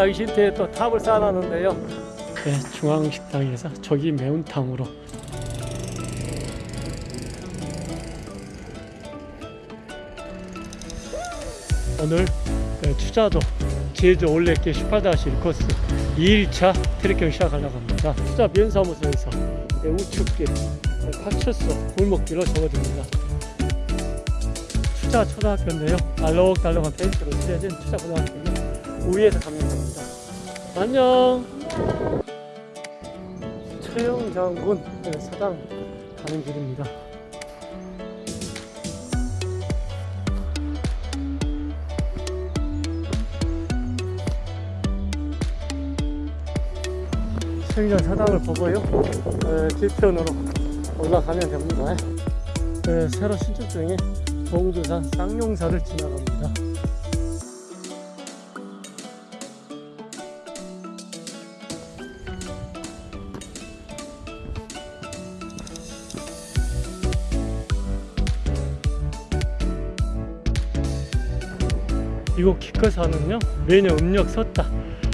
말하기 싫대 또 탑을 쌓아놨는데요. 네, 중앙식당에서 저기 매운탕으로. 오늘 네, 투자도 제주 올레길 18-1 코스 2일차 트레킹 시작하려고 합니다. 투자 면사무소에서 네, 우측길 네, 파출소 골목길로 접어듭니다. 투자 초등학교인데요. 알록달록한 페인트로 칠해진 투자 고등학교는 위에서 가면 됩니다. 안녕. 최영 장군 네, 사당 가는 길입니다. 최영 사당을 보고요. 네, 뒤편으로 올라가면 됩니다. 네, 새로 신축 중인 동두산 쌍용사를 지나갑니다 이곳 기껏사는요 매년 음력 섰다.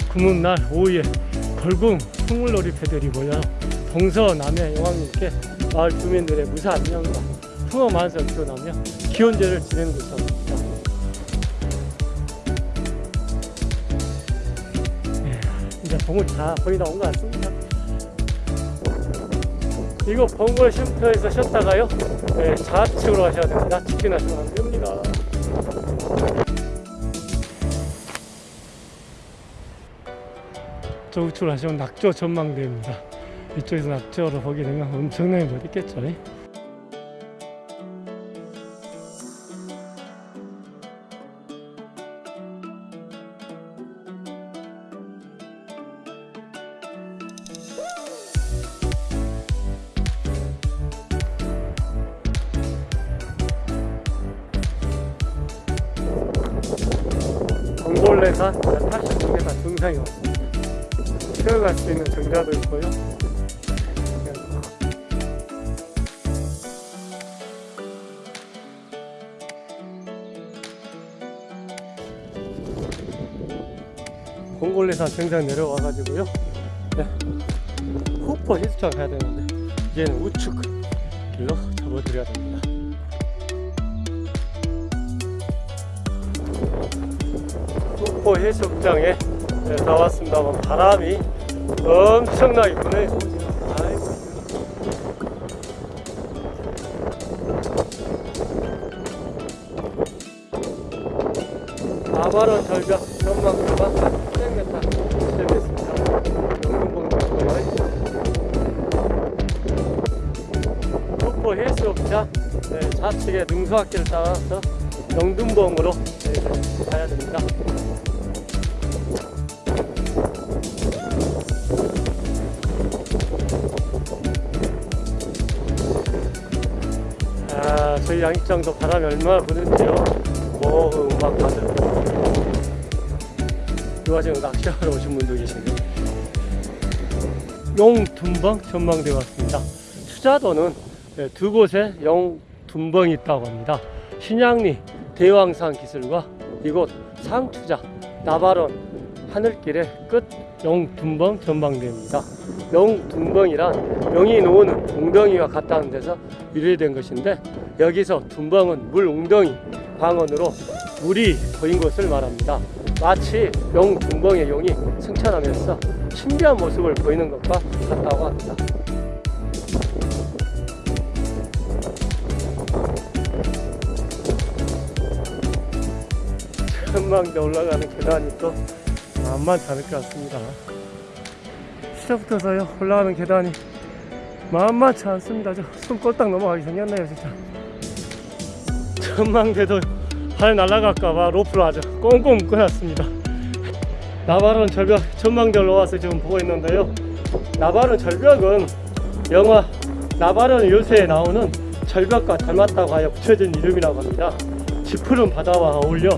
구문날 오후에 걸궁 풍물놀이 패드리고요. 동서남해 여왕님께 마을 주민들의 무사 안녕과 풍어 만세를 기원하며 기원제를 지내는 곳입니다. 예, 이제 봉을 다 거의 다 온 것 같습니다. 이거 봉골 쉼터에서 쉬었다가요 네, 좌측으로 가셔야 됩니다. 직진하시면 안 됩니다 저 우측으로 하시면 낙조 전망대입니다. 이쪽에서 낙조를 보게 되면 엄청나게 멋있겠죠. 동골레산 82m 중상이 왔습니다. 뛰어갈 수 있는 정자도 있고요. 공골레산 정상 내려와가지고요. 네. 후퍼 해수장 가야 되는데 이제는 우측 길로 접어드려야 됩니다. 후퍼 해수장에 네, 나왔습니다만 바람이 엄청나게. 아이고. 아바론 절벽 전망대가 300m 시작했습니다. 영등봉도고요. 폭포 해수욕장 네, 좌측에 능수학길을 따라서 영등봉으로 네, 가야 됩니다. 저희 양식장도 바람이 얼마나 부는지요. 뭐, 음악 가득. 이 와중에 낚시하러 오신 분도 계시네요. 용둔벙 전망대 왔습니다. 투자도는 네, 두 곳에 용둔벙이 있다고 합니다. 신양리 대왕산 기술과 이곳 상투자 나바론 하늘길의 끝 영둔벙 전망대입니다. 영둔벙이란 영이 놓는 웅덩이와 같다는 데서 유래된 것인데 여기서 둔벙은 물 웅덩이 방언으로 물이 보인 것을 말합니다. 마치 영둔벙의 용이 승천하면서 신비한 모습을 보이는 것과 같다고 합니다. 전망대 올라가는 계단이 또 만만치 않을 것 같습니다. 시작부터서요 올라가는 계단이 만만치 않습니다. 저숨 꼴딱 넘어가기 생겼네요 진짜. 전망대도 발 날아갈까봐 로프를 아주 꽁꽁 묶어놨습니다. 나바론 절벽 전망대 올라와서 지금 보고 있는데요. 나바론 절벽은 영화 나바론 요새에 나오는 절벽과 닮았다고 하여 붙여진 이름이라고 합니다. 짙푸른 바다와 어울려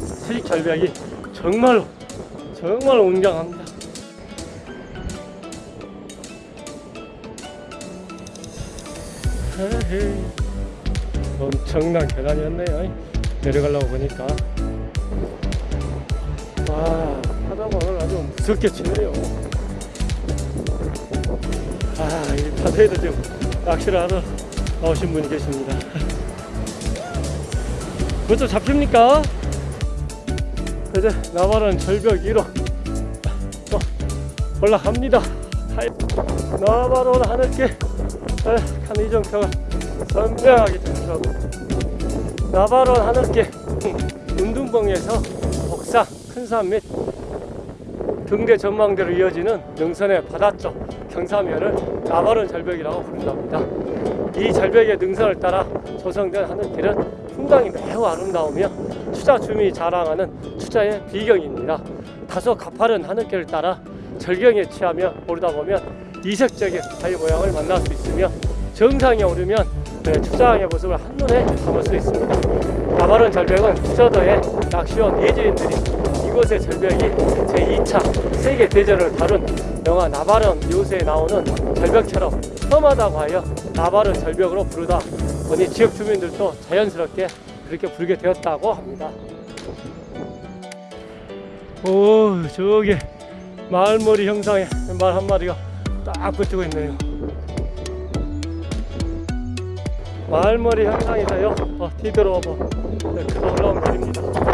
수직 절벽이 정말로 정말 웅장합니다. 엄청난 계단이었네요. 내려가려고 보니까 와 하다 오늘 아주 무섭게 치네요. 아, 이 바다에도 지금 낚시를 하러 나오신 분이 계십니다. 그것도 잡힙니까? 이제 나발은 절벽 1호 또 올라갑니다. 나발은 하늘길 간 이정표가 선명하게 등장하고 나발은 하늘길 운둔봉에서 복사 큰산 및 등대 전망대로 이어지는 능선의 바다쪽 경사면을 나바른 절벽이라고 부른답니다. 이 절벽의 능선을 따라 조성된 하늘길은 풍광이 매우 아름다우며 추자 주민이 자랑하는 추자의 비경입니다. 다소 가파른 하늘길을 따라 절경에 취하며 오르다 보면 이색적인 바위 모양을 만날 수 있으며 정상에 오르면 네, 추자항의 모습을 한눈에 담을 수 있습니다. 나바른 절벽은 추자도의 낚시원 예주인들이 이곳의 절벽이 제2차 세계 대전을 다룬 영화 나바른 요새에 나오는 절벽처럼 험하다고 하여 나바른 절벽으로 부르다 보니 지역 주민들도 자연스럽게 그렇게 부르게 되었다고 합니다. 오 저기 마을머리 형상에 말 한 마리가 딱 붙이고 있네요. 마을머리 형상에서요 어, 뒤돌아봐 이렇게 올라온 길입니다.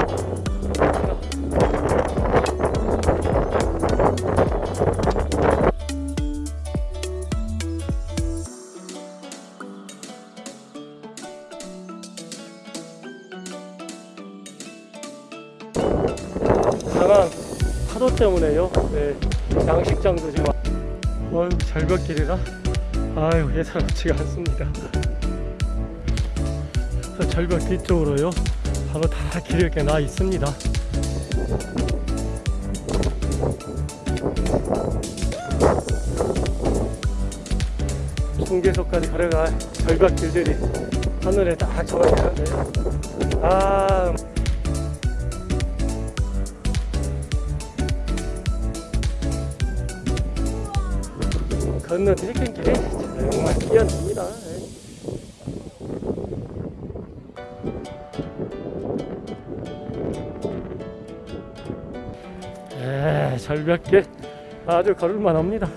때문에요. 네, 양식장도 지금 어휴 절벽길이라 아유 예사롭지가 않습니다. 그래서 절벽 뒤쪽으로요. 바로 다 길이 이렇게 나 있습니다. 중계소까지 걸어갈 절벽 길들이 하늘에 딱 적어져 있는데요. 아, 건너 트레킹길이 정말 뛰어납니다. 에, 절벽길 아주 걸을만 합니다.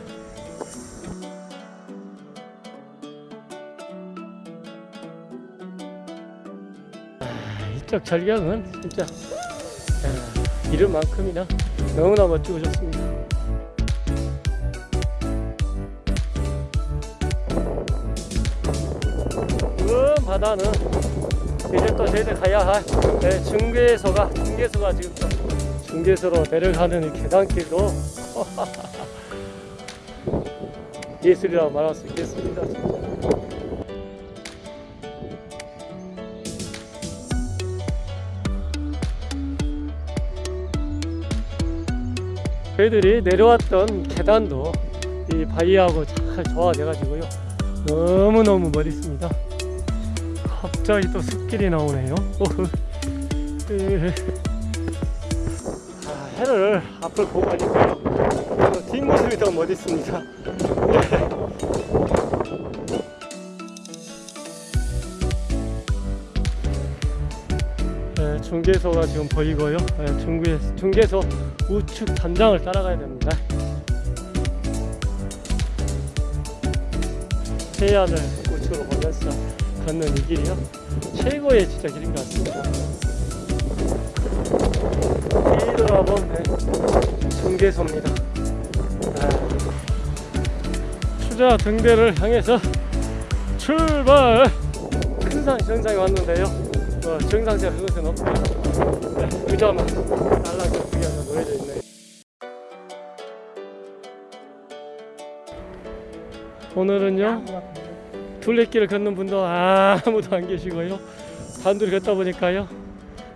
아, 이쪽 절경은 진짜 아, 이름만큼이나 너무나 멋지고 좋습니다. 그 바다는 이제 또 저희들 가야 할 네, 중계소가 중계소가 지금 또 중계소로 내려가는 이 계단길도 예술이라고 말할 수 있겠습니다. 저희들이 내려왔던 계단도 이 바위하고 잘 조화돼가지고요. 너무너무 멋있습니다. 갑자기 또 숲길이 나오네요. 아, 해를 앞을 보고. 어, 뒷모습이 더 멋있습니다. 네, 중계소가 지금 보이고요. 네, 중계, 중계소 우측 단장을 따라가야 됩니다. 해안을 우측으로 보면서 걷는 이 길이요. 최고의 진짜 길인 것 같습니다. 뒤돌아본 네, 중계소입니다. 아, 추자 등대를 향해서 출발! 큰산 정상에 왔는데요. 어, 정상제가 그것은 없고요. 네, 의자만 날라서 구겨서 놓여져 있네요. 오늘은요 둘레길을 걷는 분도 아무도 안 계시고요 단둘이 걷다 보니까요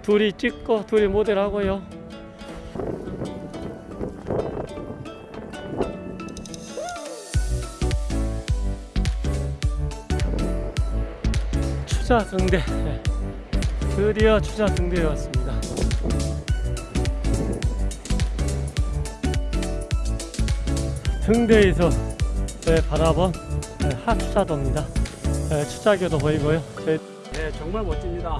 둘이 찍고 둘이 모델하고요 추자 등대 네. 드디어 추자 등대에 왔습니다 등대에서 네, 바라본 네, 하추자도입니다. 네, 추자교도 보이고요. 저희 네, 정말 멋집니다.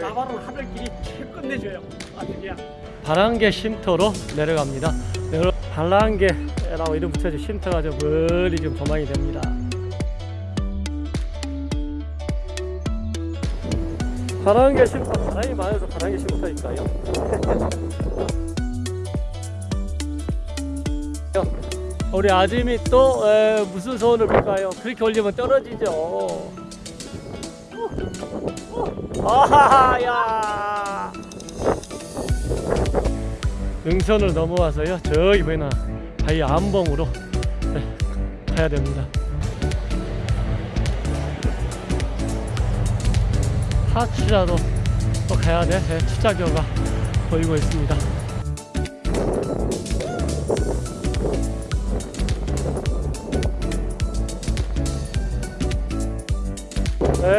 나바로 하늘길이 최 끝내줘요. 아주 그냥 바란개 쉼터로 내려갑니다. 내려 바란개라고 이름 붙여진 쉼터가 저 멀리 좀 조망이 됩니다. 바란개 쉼터 바람이 많아서 바란개 쉼터일까요? 우리 아짐이 또 에, 무슨 소원을 빌까요? 그렇게 올리면 떨어지죠. 아하야. 능선을 넘어와서요. 저기 보이나 바위 안봉으로 네, 가야 됩니다. 하추라도 또 가야 돼. 네, 추자교가 보이고 있습니다.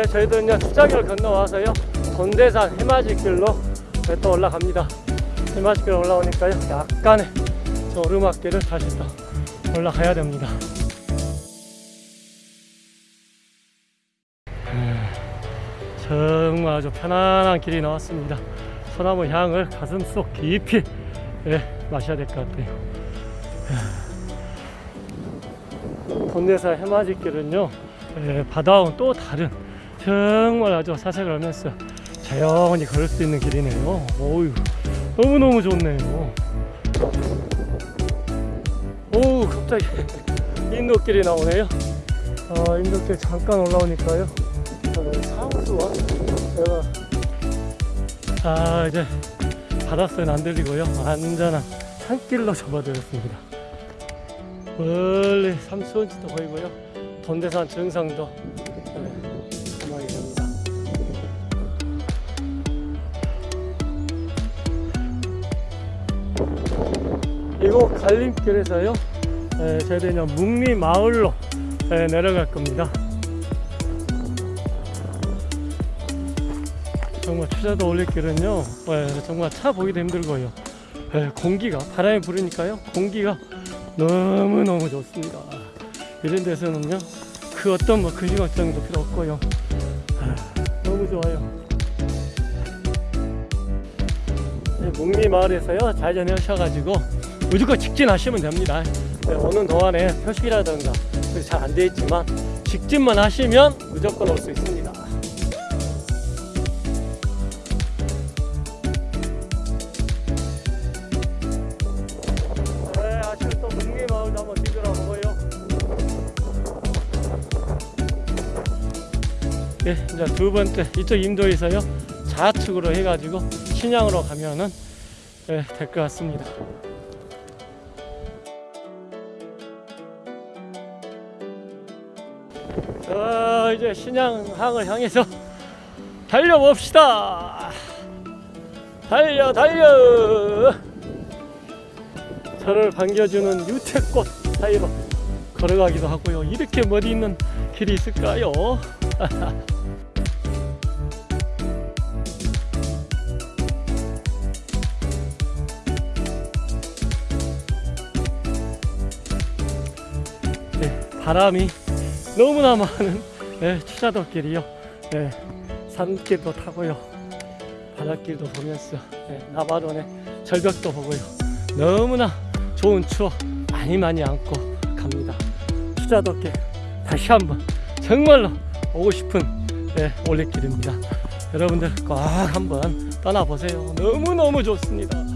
네, 저희도 이제 추자교를 건너와서요. 돈대산 해맞이길로 네, 또 올라갑니다. 해맞이길 올라오니까요. 약간의 저 오르막길을 다시 또 올라가야 됩니다. 음, 정말 아주 편안한 길이 나왔습니다. 소나무 향을 가슴 속 깊이 예, 마셔야 될 것 같아요. 본대사 해맞이길은요 예, 바다와는 또 다른 정말 아주 사색을 하면서 자연히 걸을 수 있는 길이네요. 오유 너무너무 좋네요. 오 갑자기 인도길이 나오네요. 아, 인도길 잠깐 올라오니까요. 어, 상수와 제가 아 이제 바닷소리는 안 들리고요. 안전한 산길로 접어들었습니다. 멀리 삼수원지도 보이고요. 돈대산 정상도 이곳 갈림길에서요. 에, 저희는 묵리 마을로 에, 내려갈 겁니다. 정말 추자도 올릴 길은요 에, 정말 차 보기도 힘들고요 에, 공기가 바람이 부르니까요 공기가 너무너무 좋습니다 이런 데서는요 그 어떤 뭐 근심 걱정도 필요 없고요 아, 너무 좋아요 네, 묵리 마을에서요 좌회전하셔가지고 무조건 직진하시면 됩니다 네, 오는 동안에 표식이라든가 잘안돼 있지만 직진만 하시면 무조건 올 수 있습니다 네. 네, 이제 두 번째 이쪽 인도에서요 좌측으로 해가지고 신양으로 가면은 네, 될것 같습니다. 자, 이제 신양항을 향해서 달려봅시다. 달려, 달려. 저를 반겨주는 유채꽃 사이로 걸어가기도 하고요. 이렇게 머리 있는 길이 있을까요? 네, 바람이 너무나 많은 네, 추자도길이요. 네, 산길도 타고요. 바닷길도 보면서 네, 나바론의 절벽도 보고요. 너무나 좋은 추억 많이 많이 안고 갑니다. 추자도길 다시 한번 정말로 오고 싶은 네, 올레길입니다. 여러분들 꼭 한번 떠나보세요. 너무너무 좋습니다.